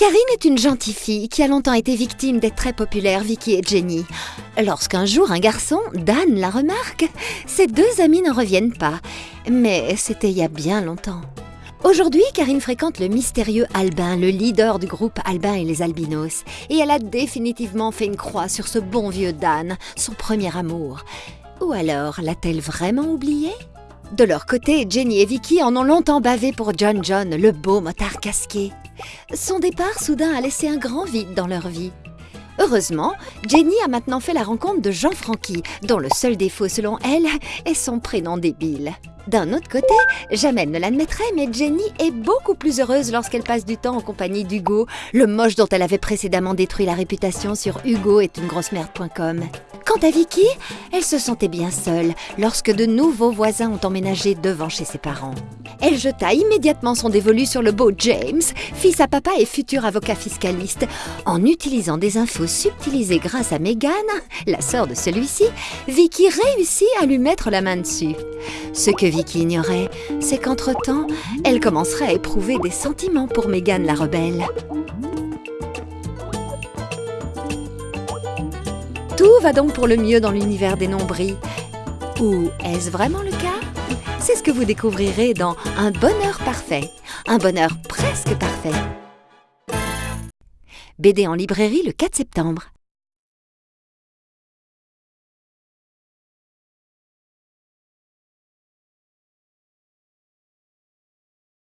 Karine est une gentille fille qui a longtemps été victime des très populaires Vicky et Jenny. Lorsqu'un jour un garçon, Dan, la remarque, ces deux amis n'en reviennent pas. Mais c'était il y a bien longtemps. Aujourd'hui, Karine fréquente le mystérieux Albin, le leader du groupe Albin et les Albinos. Et elle a définitivement fait une croix sur ce bon vieux Dan, son premier amour. Ou alors l'a-t-elle vraiment oublié? De leur côté, Jenny et Vicky en ont longtemps bavé pour John John, le beau motard casqué. Son départ soudain a laissé un grand vide dans leur vie. Heureusement, Jenny a maintenant fait la rencontre de Jean Francky, dont le seul défaut selon elle est son prénom débile. D'un autre côté, Jamel ne l'admettrait, mais Jenny est beaucoup plus heureuse lorsqu'elle passe du temps en compagnie d'Hugo, le moche dont elle avait précédemment détruit la réputation sur Hugo est une grosse merde.com. Quant à Vicky, elle se sentait bien seule lorsque de nouveaux voisins ont emménagé devant chez ses parents. Elle jeta immédiatement son dévolu sur le beau James, fils à papa et futur avocat fiscaliste. En utilisant des infos subtilisées grâce à Megan, la sœur de celui-ci, Vicky réussit à lui mettre la main dessus. Ce que Vicky ignorait, c'est qu'entre-temps, elle commencerait à éprouver des sentiments pour Megan la rebelle. Tout va donc pour le mieux dans l'univers des nombris. Ou est-ce vraiment le cas? C'est ce que vous découvrirez dans Un bonheur parfait. Un bonheur presque parfait. BD en librairie le 4 septembre.